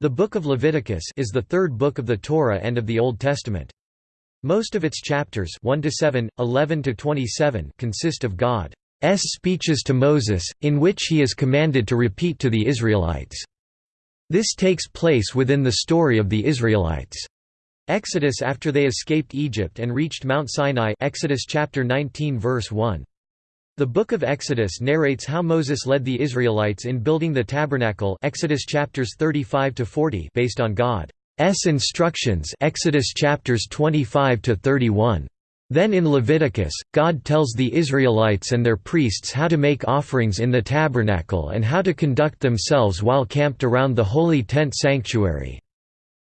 The Book of Leviticus is the third book of the Torah and of the Old Testament. Most of its chapters 1 to 7, 11 to 27 consist of God's speeches to Moses, in which he is commanded to repeat to the Israelites. This takes place within the story of the Israelites' Exodus after they escaped Egypt and reached Mount Sinai Exodus chapter 19 verse 1. The Book of Exodus narrates how Moses led the Israelites in building the tabernacle Exodus chapters 35 to 40 based on God's instructions Exodus chapters 25 to 31. Then in Leviticus, God tells the Israelites and their priests how to make offerings in the tabernacle and how to conduct themselves while camped around the holy tent sanctuary.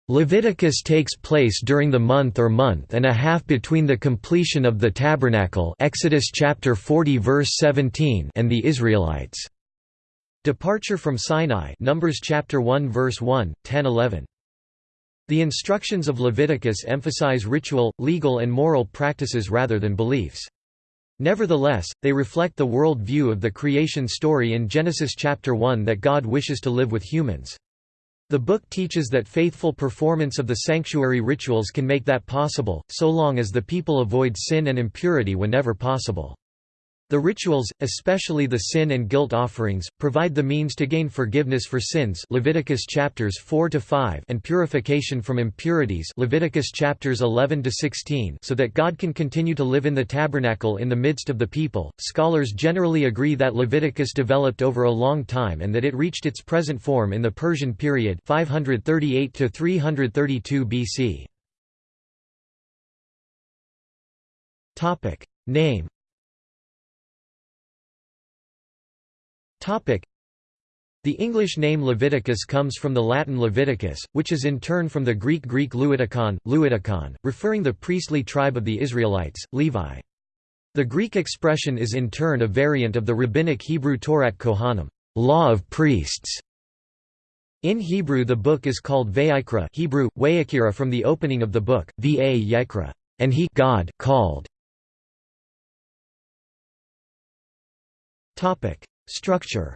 Leviticus takes place during the month or month and a half between the completion of the tabernacle Exodus chapter 40 verse 17 and the Israelites. Departure from Sinai Numbers chapter 1 verse 1, 10 11. The instructions of Leviticus emphasize ritual, legal and moral practices rather than beliefs. Nevertheless, they reflect the world view of the creation story in Genesis chapter 1 that God wishes to live with humans. The book teaches that faithful performance of the sanctuary rituals can make that possible, so long as the people avoid sin and impurity whenever possible. The rituals, especially the sin and guilt offerings, provide the means to gain forgiveness for sins Leviticus chapters 4 to 5 and purification from impurities Leviticus chapters 11 to 16 so that God can continue to live in the tabernacle in the midst of the people. Scholars generally agree that Leviticus developed over a long time and that it reached its present form in the Persian period 538 to 332 BC. Topic: Name The English name Leviticus comes from the Latin Leviticus, which is in turn from the Greek Greek Leutikon, Leutikon, referring the priestly tribe of the Israelites, Levi. The Greek expression is in turn a variant of the rabbinic Hebrew Torat Kohanim, law of priests. In Hebrew the book is called Vayikra Hebrew, Wayakira from the opening of the book, Va and he God called. Structure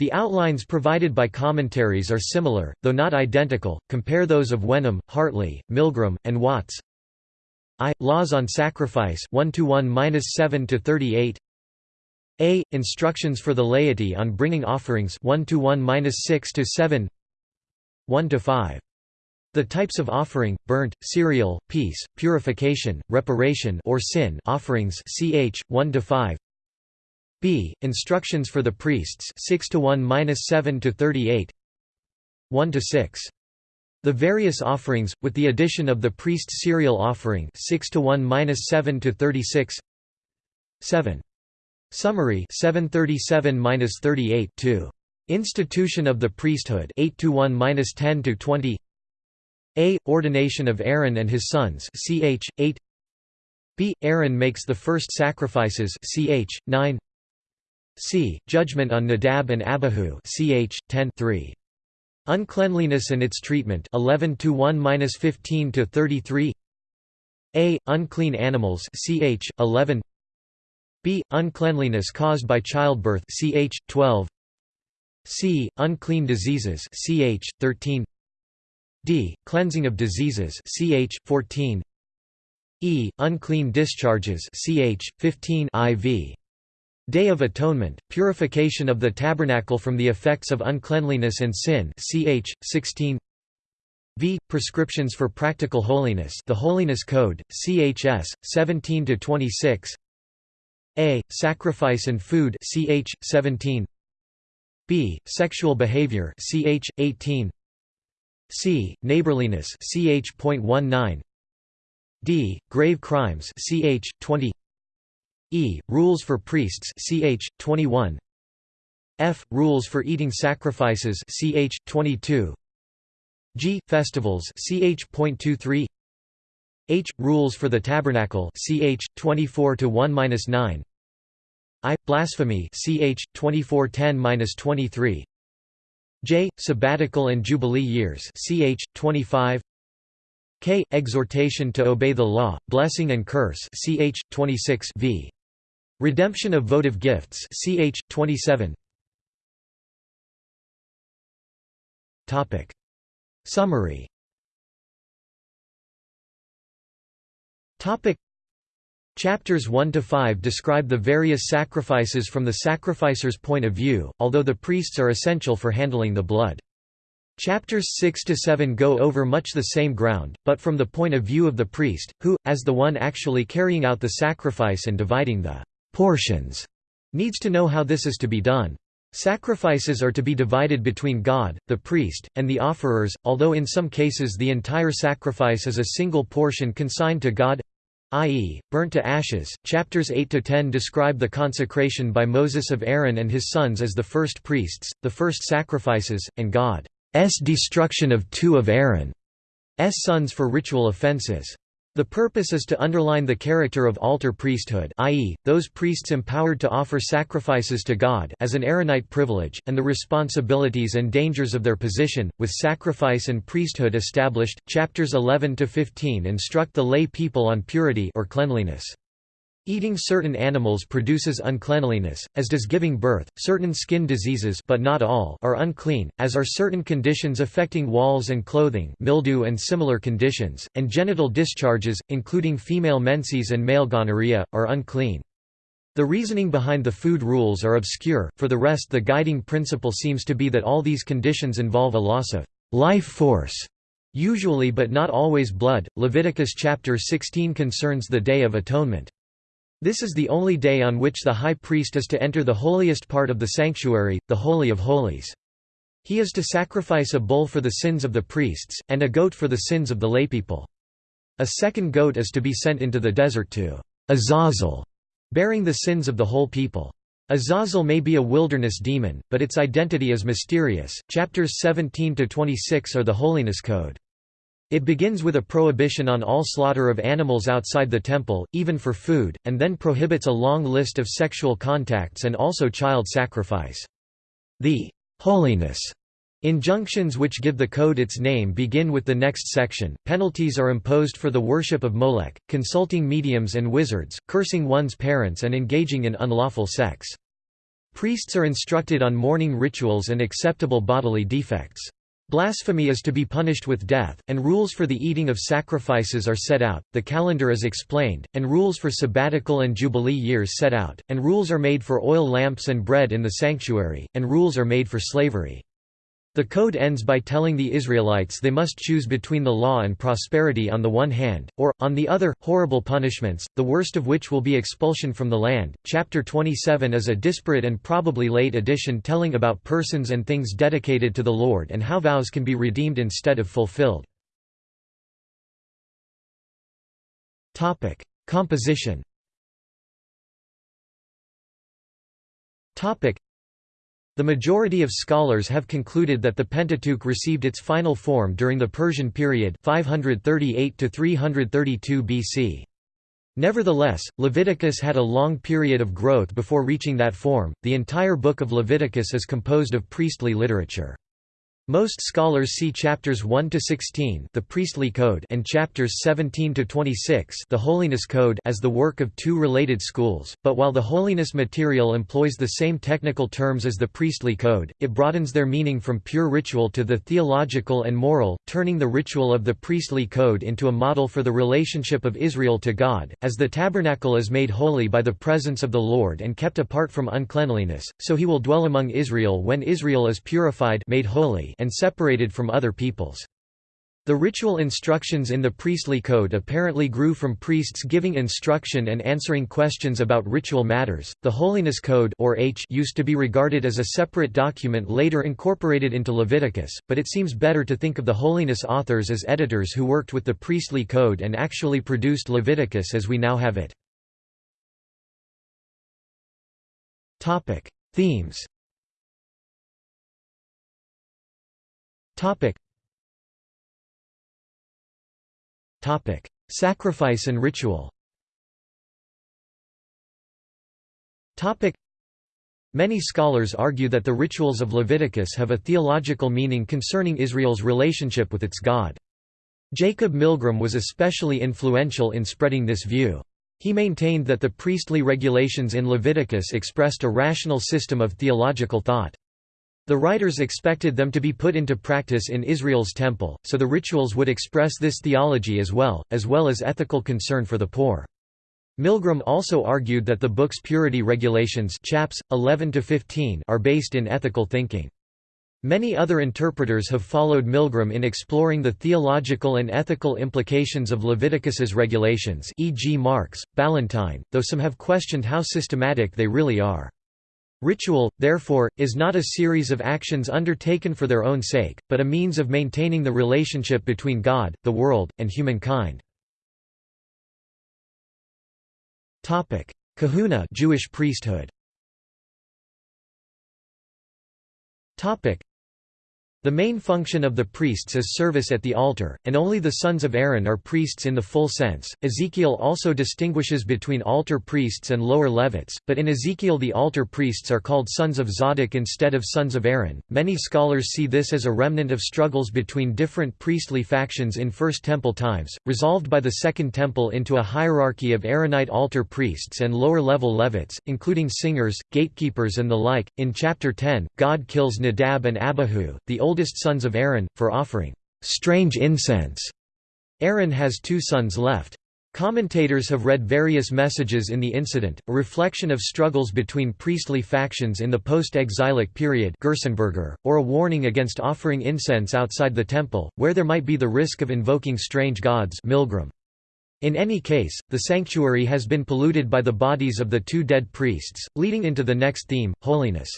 the outlines provided by commentaries are similar, though not identical. Compare those of Wenham, Hartley, Milgrom, and Watts. I. Laws on Sacrifice 1 to 1-7 to 38. A. Instructions for the laity on bringing offerings 1 to 1-6 to 7. 1 to 5. The types of offering, burnt, cereal, peace, purification, reparation or sin offerings ch. 1 to 5. B. Instructions for the priests 6 to 1-7 to 38. 1 to 6. The various offerings, with the addition of the priest's cereal offering 6 to 1-7 to 36. 7. Summary 737-38 2. Institution of the priesthood 8 to 1-10 to 20. A. Ordination of Aaron and his sons ch. 8 B. Aaron makes the first sacrifices ch. 9 C. Judgment on Nadab and Abihu ch. 10 3. Uncleanliness and its treatment 11 to 1-15 to 33 A. Unclean animals ch. 11 B. Uncleanliness caused by childbirth ch. 12 C. Unclean diseases ch. 13 d. Cleansing of diseases ch. 14 e. Unclean discharges ch. 15 iv. Day of Atonement, purification of the tabernacle from the effects of uncleanliness and sin ch. 16 v. Prescriptions for practical holiness the Holiness Code, chs. 17 to 26. a. Sacrifice and food ch. 17 b. Sexual behavior ch. 18 c. Neighborliness ch. 0.19 d. Grave crimes ch. 20 e. Rules for priests ch. 21 f. Rules for eating sacrifices ch. 22 g. Festivals ch. 0.23 h. Rules for the tabernacle ch. 24 to 1-9 I. Blasphemy ch. 2410-23 J. Sabbatical and Jubilee years ch. 25 K. Exhortation to obey the law, blessing and curse ch. 26 v. Redemption of votive gifts ch. 27 Summary Chapters 1 to 5 describe the various sacrifices from the sacrificer's point of view, although the priests are essential for handling the blood. Chapters 6 to 7 go over much the same ground, but from the point of view of the priest, who, as the one actually carrying out the sacrifice and dividing the portions, needs to know how this is to be done. Sacrifices are to be divided between God, the priest, and the offerers, although in some cases the entire sacrifice is a single portion consigned to God i.e., burnt to ashes. Chapters 8 to 10 describe the consecration by Moses of Aaron and his sons as the first priests, the first sacrifices, and God's destruction of two of Aaron's sons for ritual offenses. The purpose is to underline the character of altar priesthood i.e., those priests empowered to offer sacrifices to God as an Aaronite privilege, and the responsibilities and dangers of their position, with sacrifice and priesthood established. Chapters 11–15 instruct the lay people on purity or cleanliness. Eating certain animals produces uncleanliness, as does giving birth. Certain skin diseases but not all are unclean, as are certain conditions affecting walls and clothing mildew and similar conditions, and genital discharges, including female menses and male gonorrhea, are unclean. The reasoning behind the food rules are obscure, for the rest the guiding principle seems to be that all these conditions involve a loss of life force, usually but not always blood. Leviticus chapter 16 concerns the Day of Atonement. This is the only day on which the high priest is to enter the holiest part of the sanctuary, the Holy of Holies. He is to sacrifice a bull for the sins of the priests, and a goat for the sins of the laypeople. A second goat is to be sent into the desert to Azazel, bearing the sins of the whole people. Azazel may be a wilderness demon, but its identity is mysterious. Chapters 17 to 26 are the Holiness Code. It begins with a prohibition on all slaughter of animals outside the temple, even for food, and then prohibits a long list of sexual contacts and also child sacrifice. The holiness Injunctions which give the code its name begin with the next section. Penalties are imposed for the worship of Molech, consulting mediums and wizards, cursing one's parents, and engaging in unlawful sex. Priests are instructed on mourning rituals and acceptable bodily defects. Blasphemy is to be punished with death, and rules for the eating of sacrifices are set out, the calendar is explained, and rules for sabbatical and jubilee years set out, and rules are made for oil lamps and bread in the sanctuary, and rules are made for slavery. The code ends by telling the Israelites they must choose between the law and prosperity on the one hand, or, on the other, horrible punishments, the worst of which will be expulsion from the land. Chapter 27 is a disparate and probably late addition telling about persons and things dedicated to the Lord and how vows can be redeemed instead of fulfilled. Composition the majority of scholars have concluded that the Pentateuch received its final form during the Persian period 538 to 332 BC. Nevertheless, Leviticus had a long period of growth before reaching that form. The entire book of Leviticus is composed of priestly literature. Most scholars see chapters 1 to 16, the priestly code, and chapters 17 to 26, the holiness code, as the work of two related schools. But while the holiness material employs the same technical terms as the priestly code, it broadens their meaning from pure ritual to the theological and moral, turning the ritual of the priestly code into a model for the relationship of Israel to God, as the tabernacle is made holy by the presence of the Lord and kept apart from uncleanliness, so he will dwell among Israel when Israel is purified, made holy, and separated from other peoples. The ritual instructions in the priestly code apparently grew from priests giving instruction and answering questions about ritual matters. The Holiness Code or H used to be regarded as a separate document later incorporated into Leviticus, but it seems better to think of the holiness authors as editors who worked with the priestly code and actually produced Leviticus as we now have it. Topic: Themes Topic. Topic: Sacrifice and ritual. Topic. Many scholars argue that the rituals of Leviticus have a theological meaning concerning Israel's relationship with its God. Jacob Milgrom was especially influential in spreading this view. He maintained that the priestly regulations in Leviticus expressed a rational system of theological thought. The writers expected them to be put into practice in Israel's temple, so the rituals would express this theology as well, as well as ethical concern for the poor. Milgrom also argued that the book's purity regulations chaps, 11 are based in ethical thinking. Many other interpreters have followed Milgrom in exploring the theological and ethical implications of Leviticus's regulations e.g. Marx, Balentine, though some have questioned how systematic they really are. Ritual, therefore, is not a series of actions undertaken for their own sake, but a means of maintaining the relationship between God, the world, and humankind. Kehuna Jewish priesthood the main function of the priests is service at the altar, and only the sons of Aaron are priests in the full sense. Ezekiel also distinguishes between altar priests and lower Levites, but in Ezekiel the altar priests are called sons of Zadok instead of sons of Aaron. Many scholars see this as a remnant of struggles between different priestly factions in First Temple times, resolved by the Second Temple into a hierarchy of Aaronite altar priests and lower level Levites, including singers, gatekeepers, and the like. In chapter 10, God kills Nadab and Abihu, the oldest sons of Aaron, for offering strange incense. Aaron has two sons left. Commentators have read various messages in the incident, a reflection of struggles between priestly factions in the post-exilic period or a warning against offering incense outside the temple, where there might be the risk of invoking strange gods Milgrom. In any case, the sanctuary has been polluted by the bodies of the two dead priests, leading into the next theme, holiness.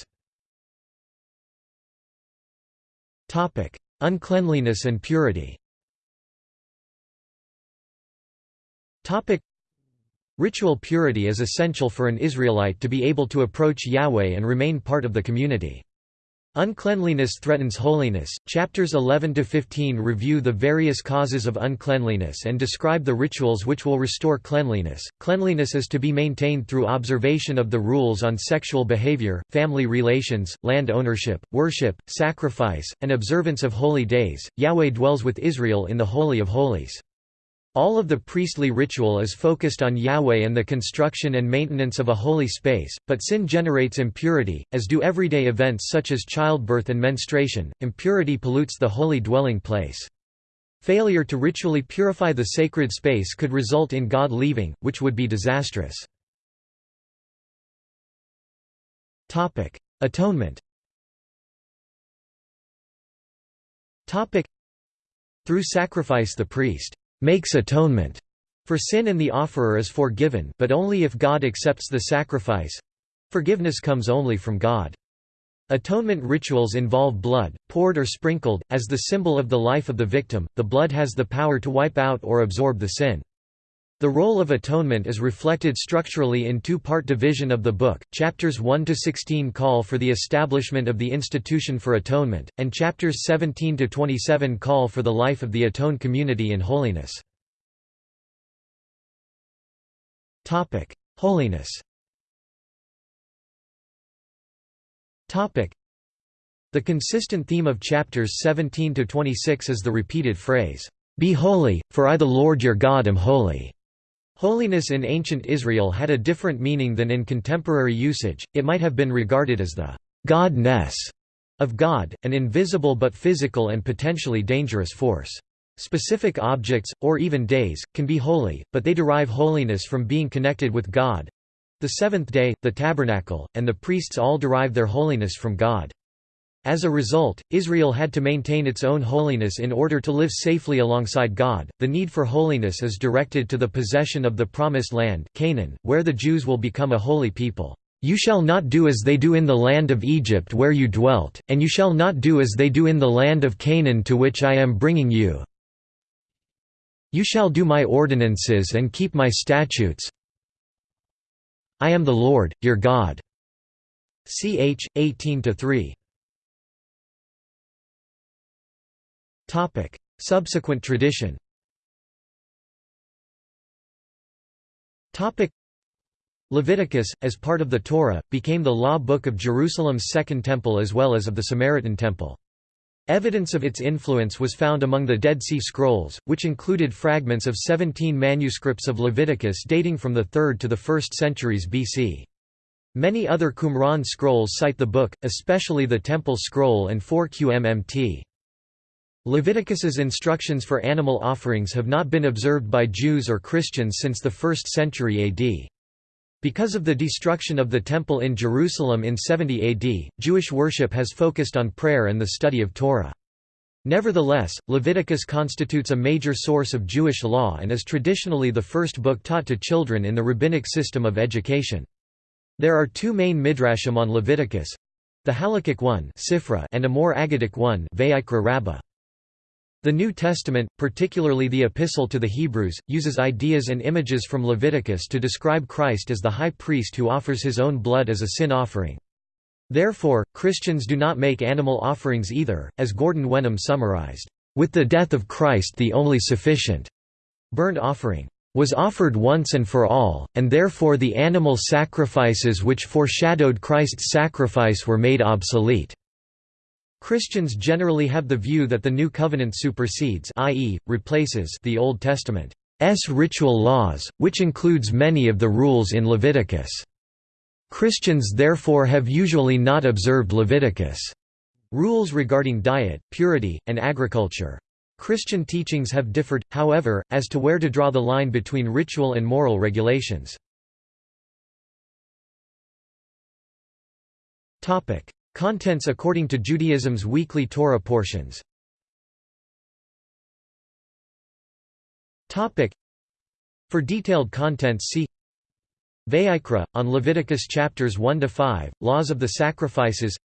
Uncleanliness and purity. Ritual purity is essential for an Israelite to be able to approach Yahweh and remain part of the community. Uncleanliness threatens holiness. Chapters 11 to 15 review the various causes of uncleanliness and describe the rituals which will restore cleanliness. Cleanliness is to be maintained through observation of the rules on sexual behavior, family relations, land ownership, worship, sacrifice, and observance of holy days. Yahweh dwells with Israel in the Holy of Holies. All of the priestly ritual is focused on Yahweh and the construction and maintenance of a holy space, but sin generates impurity, as do everyday events such as childbirth and menstruation. Impurity pollutes the holy dwelling place. Failure to ritually purify the sacred space could result in God leaving, which would be disastrous. Atonement Through sacrifice the priest makes atonement for sin and the offerer is forgiven but only if God accepts the sacrifice. Forgiveness comes only from God. Atonement rituals involve blood, poured or sprinkled, as the symbol of the life of the victim. The blood has the power to wipe out or absorb the sin. The role of atonement is reflected structurally in two-part division of the book. Chapters 1 to 16 call for the establishment of the institution for atonement, and chapters 17 to 27 call for the life of the atoned community in holiness. Topic: Holiness. Topic: The consistent theme of chapters 17 to 26 is the repeated phrase, "Be holy, for I the Lord your God am holy." Holiness in ancient Israel had a different meaning than in contemporary usage, it might have been regarded as the «godness» of God, an invisible but physical and potentially dangerous force. Specific objects, or even days, can be holy, but they derive holiness from being connected with God. The seventh day, the tabernacle, and the priests all derive their holiness from God. As a result, Israel had to maintain its own holiness in order to live safely alongside God. The need for holiness is directed to the possession of the promised land, Canaan, where the Jews will become a holy people. You shall not do as they do in the land of Egypt where you dwelt, and you shall not do as they do in the land of Canaan to which I am bringing you. You shall do my ordinances and keep my statutes. I am the Lord, your God. Ch. 18 3. Subsequent tradition Leviticus, as part of the Torah, became the law book of Jerusalem's Second Temple as well as of the Samaritan Temple. Evidence of its influence was found among the Dead Sea Scrolls, which included fragments of 17 manuscripts of Leviticus dating from the 3rd to the 1st centuries BC. Many other Qumran scrolls cite the book, especially the Temple Scroll and 4 QMMT. Leviticus's instructions for animal offerings have not been observed by Jews or Christians since the 1st century AD. Because of the destruction of the Temple in Jerusalem in 70 AD, Jewish worship has focused on prayer and the study of Torah. Nevertheless, Leviticus constitutes a major source of Jewish law and is traditionally the first book taught to children in the rabbinic system of education. There are two main midrashim on Leviticus the Halakhic one and a more Aggadic one. The New Testament, particularly the Epistle to the Hebrews, uses ideas and images from Leviticus to describe Christ as the high priest who offers his own blood as a sin offering. Therefore, Christians do not make animal offerings either, as Gordon Wenham summarized, "...with the death of Christ the only sufficient burnt offering was offered once and for all, and therefore the animal sacrifices which foreshadowed Christ's sacrifice were made obsolete." Christians generally have the view that the New Covenant supersedes i.e., replaces the Old Testament's ritual laws, which includes many of the rules in Leviticus. Christians therefore have usually not observed Leviticus' rules regarding diet, purity, and agriculture. Christian teachings have differed, however, as to where to draw the line between ritual and moral regulations. Contents according to Judaism's weekly Torah portions. For detailed contents see Vayikra, on Leviticus chapters 1–5, Laws of the Sacrifices.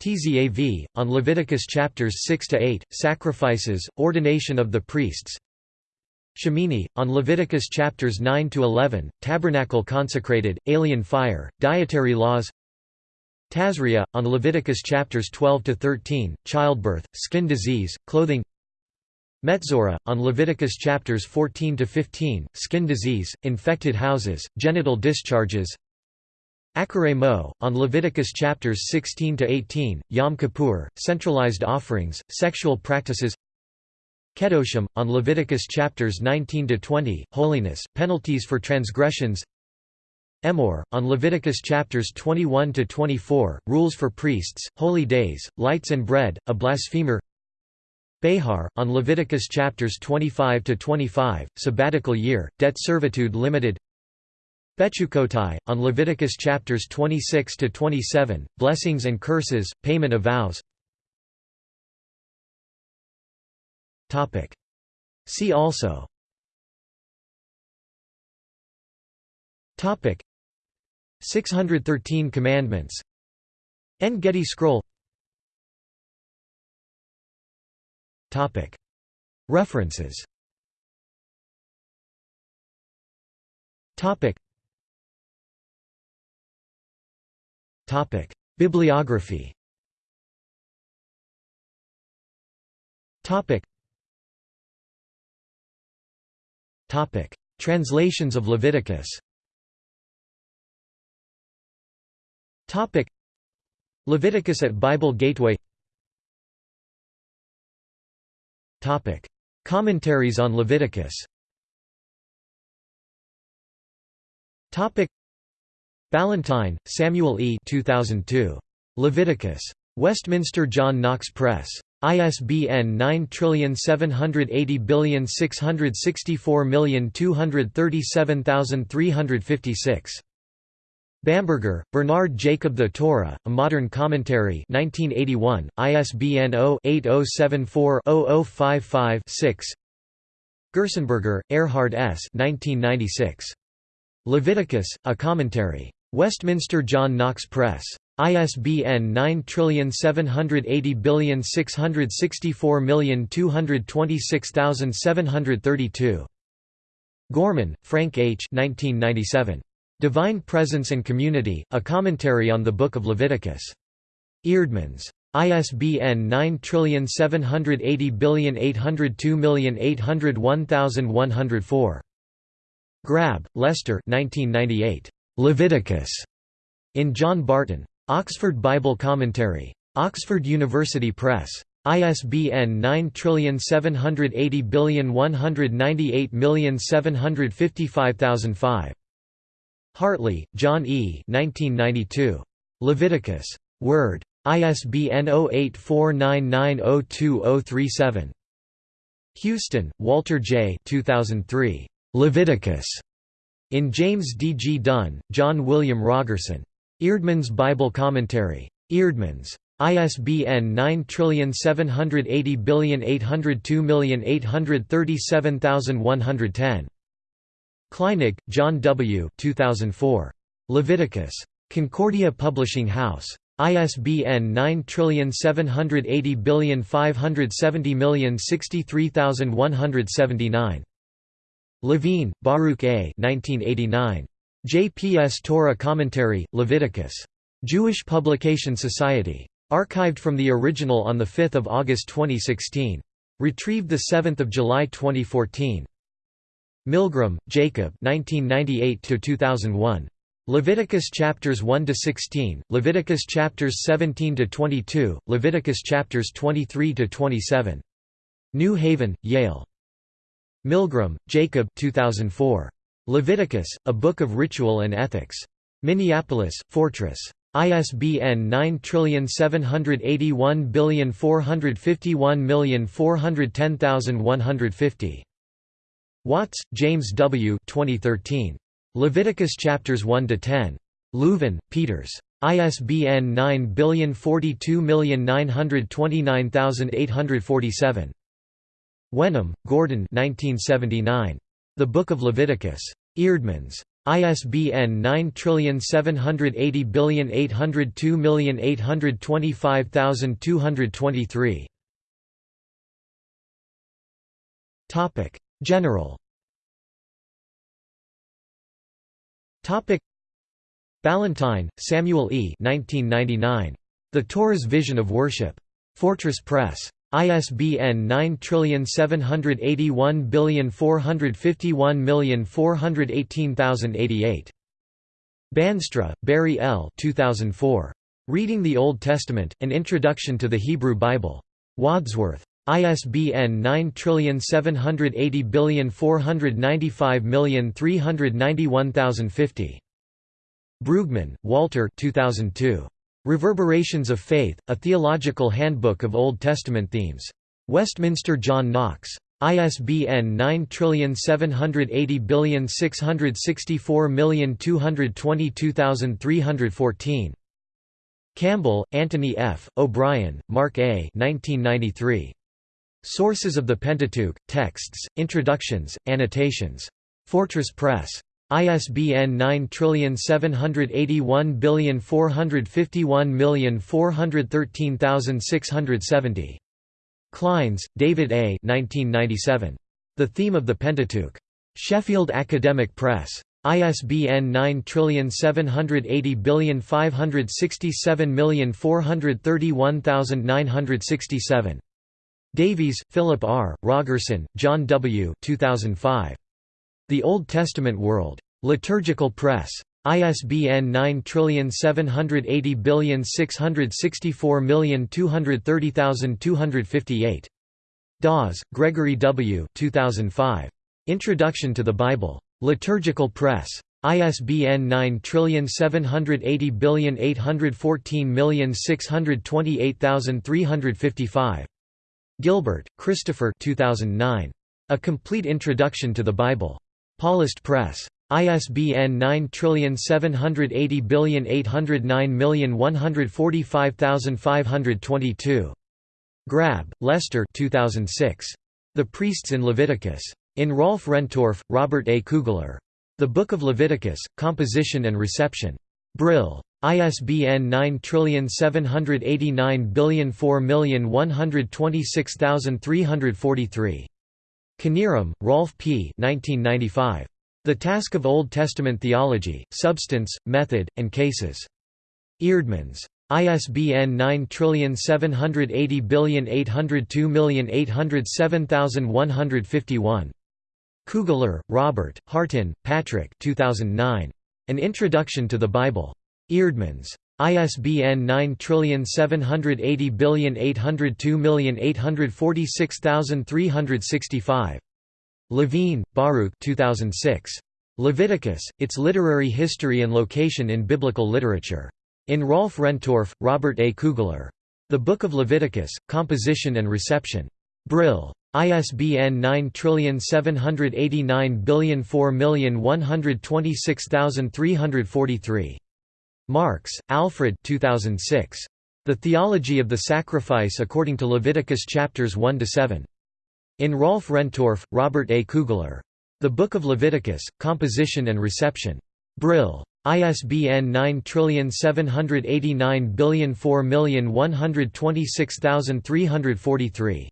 Tzav, on Leviticus chapters 6–8, Sacrifices, Ordination of the Priests. Shemini, on Leviticus chapters 9–11, Tabernacle consecrated, Alien fire, Dietary laws Tazria, on Leviticus chapters 12–13, childbirth, skin disease, clothing. Metzora, on Leviticus chapters 14–15, skin disease, infected houses, genital discharges. Acharei Mot, on Leviticus chapters 16–18, Yom Kippur, centralized offerings, sexual practices. Kedoshim, on Leviticus chapters 19–20, holiness, penalties for transgressions Emor, on Leviticus chapters 21 to 24, rules for priests, holy days, lights and bread, a blasphemer. Behar, on Leviticus chapters 25 to 25, sabbatical year, debt servitude limited. Bechukotai, on Leviticus chapters 26 to 27, blessings and curses, payment of vows. Topic. See also. Topic. 613 Commandments. En Gedi Scroll. References. Bibliography. Translations of Leviticus Topic Leviticus at Bible Gateway Topic Commentaries on Leviticus Topic Balentine, Samuel E. 2002. Leviticus. Westminster John Knox Press. ISBN 9780664237356. Bamberger, Bernard Jacob The Torah, A Modern Commentary 1981, ISBN 0-8074-0055-6 Gerstenberger, Erhard S. 1996. Leviticus, A Commentary. Westminster John Knox Press. ISBN 9780664226732. Gorman, Frank H. 1997. Divine Presence and Community, a commentary on the Book of Leviticus. Eerdmans. ISBN 9780802801104. Grabbe, Lester Leviticus. In John Barton. Oxford Bible Commentary. Oxford University Press. ISBN 9780198755005. Hartley, John E. 1992. Leviticus. Word. ISBN 0849902037. Houston, Walter J. 2003. Leviticus. In James D. G. Dunn, John William Rogerson. Eerdmans Bible Commentary. Eerdmans. ISBN 9780802837110. Kleinig, John W. 2004. Leviticus. Concordia Publishing House. ISBN 9780570063179. Levine, Baruch A. 1989. JPS Torah Commentary, Leviticus. Jewish Publication Society. Archived from the original on 5 August 2016. Retrieved 7 July 2014. Milgrom, Jacob 1998–2001. Leviticus chapters 1 to 16, Leviticus chapters 17 to 22, Leviticus chapters 23 to 27. New Haven, Yale. Milgrom, Jacob 2004. Leviticus, A Book of Ritual and Ethics. Minneapolis, Fortress. ISBN 9781451410150. Watts, James W. 2013. Leviticus chapters 1 to 10. Leuven, Peeters. ISBN 9042929847. Wenham, Gordon 1979. The Book of Leviticus. Eerdmans. ISBN 9780802825223. Topic: General. Topic: Balentine, Samuel E. 1999. The Torah's Vision of Worship. Fortress Press. ISBN 9781451418088. Bandstra, Barry L. 2004. Reading the Old Testament, An Introduction to the Hebrew Bible. Wadsworth. ISBN 9780495391050. Brueggemann, Walter 2002. Reverberations of Faith, A Theological Handbook of Old Testament Themes. Westminster John Knox. ISBN 9780664222314. Campbell, Anthony F., O'Brien, Mark A. 1993. Sources of the Pentateuch, Texts, Introductions, Annotations. Fortress Press. ISBN 9781451413670. Clines, David A. 1997. The Theme of the Pentateuch. Sheffield Academic Press. ISBN 9780567431967. Davies, Philip R., Rogerson, John W. 2005. The Old Testament World. Liturgical Press. ISBN 9780664230258. Dawes, Gregory W. 2005. Introduction to the Bible. Liturgical Press. ISBN 9780814628355. Gilbert, Christopher 2009. A Complete Introduction to the Bible. Paulist Press. ISBN 9780809145522. Grabbe, Lester 2006. The Priests in Leviticus. In Rolf Rendtorff, Robert A. Kugler. The Book of Leviticus, Composition and Reception. Brill. ISBN 97804126343. Knierim, Rolf P. 1995. The Task of Old Testament Theology, Substance, Method, and Cases. Eerdmans. ISBN 9780802807151. Kugler, Robert, Hartin, Patrick 2009. An Introduction to the Bible. Eerdmans. ISBN 9780802846365. Levine, Baruch 2006. Leviticus, Its Literary History and Location in Biblical Literature. In Rolf Rendtorff, Robert A. Kugler. The Book of Leviticus, Composition and Reception. Brill. ISBN 9789004126343. Marx, Alfred 2006. The Theology of the Sacrifice According to Leviticus chapters 1 to 7. In Rolf Rendtorff, Robert A. Kugler. The Book of Leviticus, Composition and Reception. Brill. ISBN 9789004126343.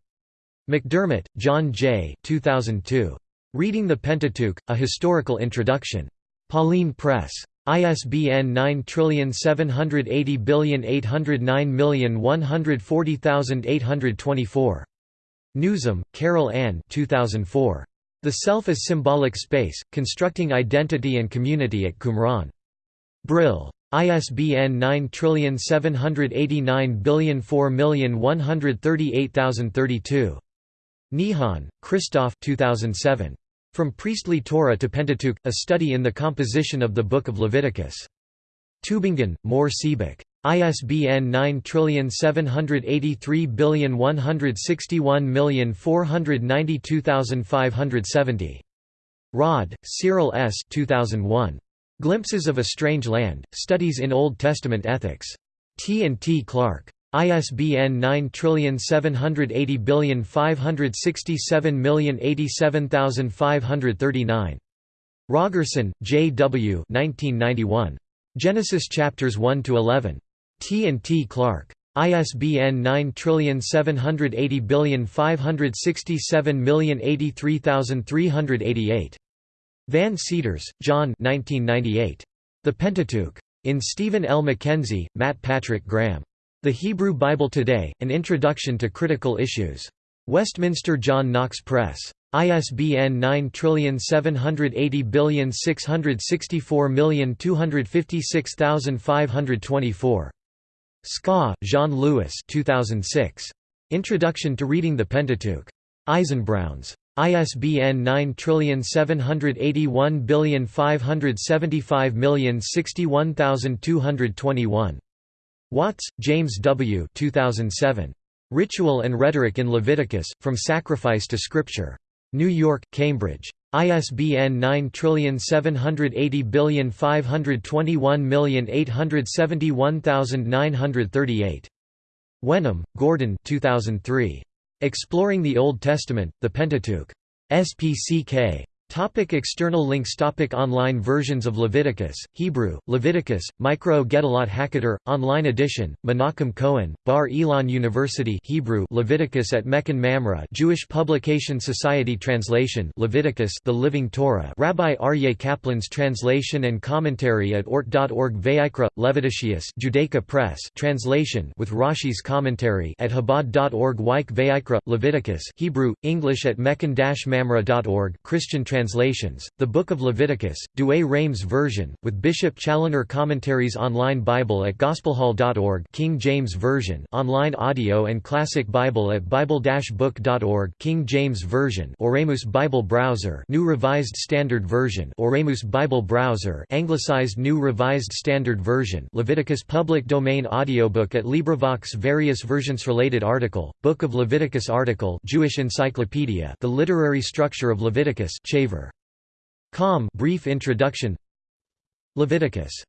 McDermott, John J. 2002. Reading the Pentateuch, A Historical Introduction. Pauline Press. ISBN 9780809140824. Newsom, Carol Ann 2004. The Self as Symbolic Space, Constructing Identity and Community at Qumran. Brill. ISBN 9789004138032. Nihan, Christoph 2007. From Priestly Torah to Pentateuch, A Study in the Composition of the Book of Leviticus. Tübingen, Mohr Siebeck. ISBN 9783161492570. Rodd, Cyril S. 2001. Glimpses of a Strange Land, Studies in Old Testament Ethics. T. and T. Clark. ISBN 9780567087539. Rogerson, J. W. 1991. Genesis chapters 1 to 11. T and T Clark. ISBN 9780567083388. Van Seters, John 1998. The Pentateuch. In Stephen L. McKenzie, Matt Patrick Graham. The Hebrew Bible Today, An Introduction to Critical Issues. Westminster John Knox Press. ISBN 9780664256524. Ska, Jean-Louis 2006. Introduction to Reading the Pentateuch. Eisenbrauns. ISBN 9781575061221. Watts, James W. 2007. Ritual and Rhetoric in Leviticus, From Sacrifice to Scripture. New York, Cambridge. ISBN 9780521871938. Wenham, Gordon 2003. Exploring the Old Testament, the Pentateuch. SPCK. Topic external links Topic Online versions of Leviticus, Hebrew, Leviticus, Mikraot Gedolot Hakadoth, online edition, Menachem Cohen, Bar Ilan University Hebrew Leviticus at Mechon Mamre Jewish Publication Society Translation Leviticus The Living Torah Rabbi Aryeh Kaplan's translation and commentary at ort.org Vayikra, Leviticus Judaica Press translation with Rashi's commentary at Chabad.org Weik Vayikra, Leviticus Hebrew, English at mechon-mamre.org Christian translation translations, the Book of Leviticus, Douay Rheims version, with Bishop Challoner commentaries online Bible at gospelhall.org King James Version online audio and Classic Bible at bible-book.org King James Version Oremus Bible Browser New Revised Standard Version Oremus Bible Browser Anglicized New Revised Standard Version Leviticus Public Domain Audiobook at LibriVox Various versions Related article, Book of Leviticus article Jewish Encyclopedia The Literary Structure of Leviticus Chaver Com brief introduction. Leviticus